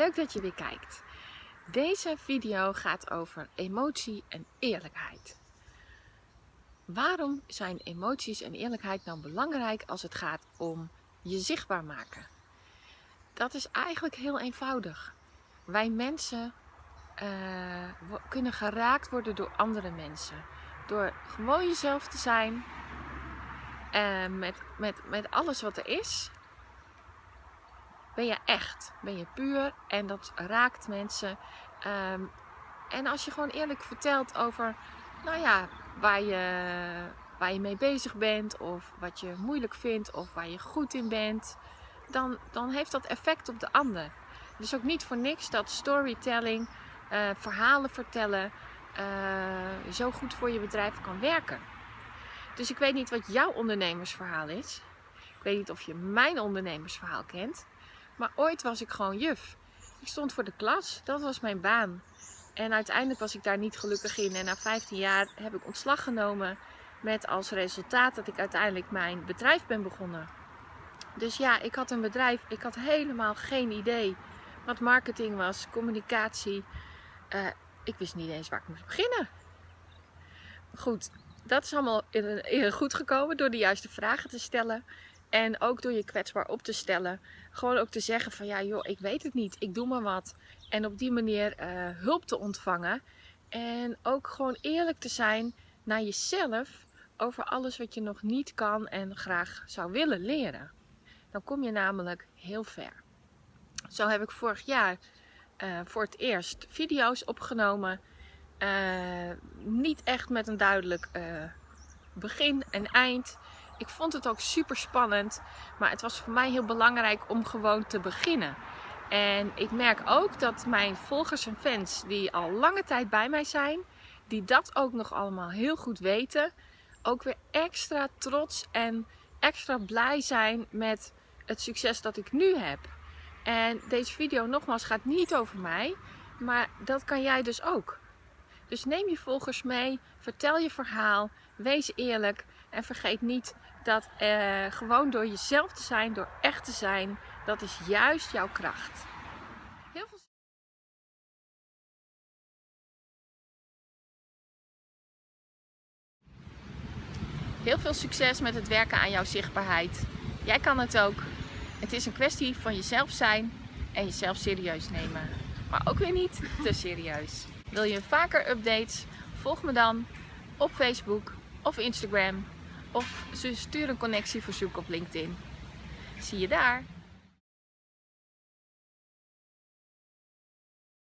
leuk dat je weer kijkt. Deze video gaat over emotie en eerlijkheid. Waarom zijn emoties en eerlijkheid nou belangrijk als het gaat om je zichtbaar maken? Dat is eigenlijk heel eenvoudig. Wij mensen uh, kunnen geraakt worden door andere mensen. Door gewoon jezelf te zijn, uh, met, met, met alles wat er is ben je echt, ben je puur en dat raakt mensen. Ehm, en als je gewoon eerlijk vertelt over, nou ja, waar je, waar je mee bezig bent of wat je moeilijk vindt of waar je goed in bent, dan, dan heeft dat effect op de ander. Dus ook niet voor niks dat storytelling, uh, verhalen vertellen, uh, zo goed voor je bedrijf kan werken. Dus ik weet niet wat jouw ondernemersverhaal is. Ik weet niet of je mijn ondernemersverhaal kent. Maar ooit was ik gewoon juf. Ik stond voor de klas, dat was mijn baan. En uiteindelijk was ik daar niet gelukkig in. En na 15 jaar heb ik ontslag genomen met als resultaat dat ik uiteindelijk mijn bedrijf ben begonnen. Dus ja, ik had een bedrijf, ik had helemaal geen idee wat marketing was, communicatie. Uh, ik wist niet eens waar ik moest beginnen. Goed, dat is allemaal goed gekomen door de juiste vragen te stellen. En ook door je kwetsbaar op te stellen. Gewoon ook te zeggen van ja joh, ik weet het niet. Ik doe maar wat. En op die manier uh, hulp te ontvangen. En ook gewoon eerlijk te zijn naar jezelf over alles wat je nog niet kan en graag zou willen leren. Dan kom je namelijk heel ver. Zo heb ik vorig jaar uh, voor het eerst video's opgenomen. Uh, niet echt met een duidelijk begin en eind. Ik vond het ook super spannend, maar het was voor mij heel belangrijk om gewoon te beginnen. En ik merk ook dat mijn volgers en fans die al lange tijd bij mij zijn, die dat ook nog allemaal heel goed weten, ook weer extra trots en extra blij zijn met het succes dat ik nu heb. En deze video nogmaals gaat niet over mij, maar dat kan jij dus ook. Dus neem je volgers mee, vertel je verhaal, wees eerlijk en vergeet niet dat uh, gewoon door jezelf te zijn, door echt te zijn, dat is juist jouw kracht. Heel veel Heel veel succes met het werken aan jouw zichtbaarheid. Jij kan het ook. Het is een kwestie van jezelf zijn en jezelf serieus nemen. Maar ook weer niet te serieus. Wil je vaker updates? Volg me dan op Facebook of Instagram of stuur een connectieverzoek op LinkedIn. Zie je daar!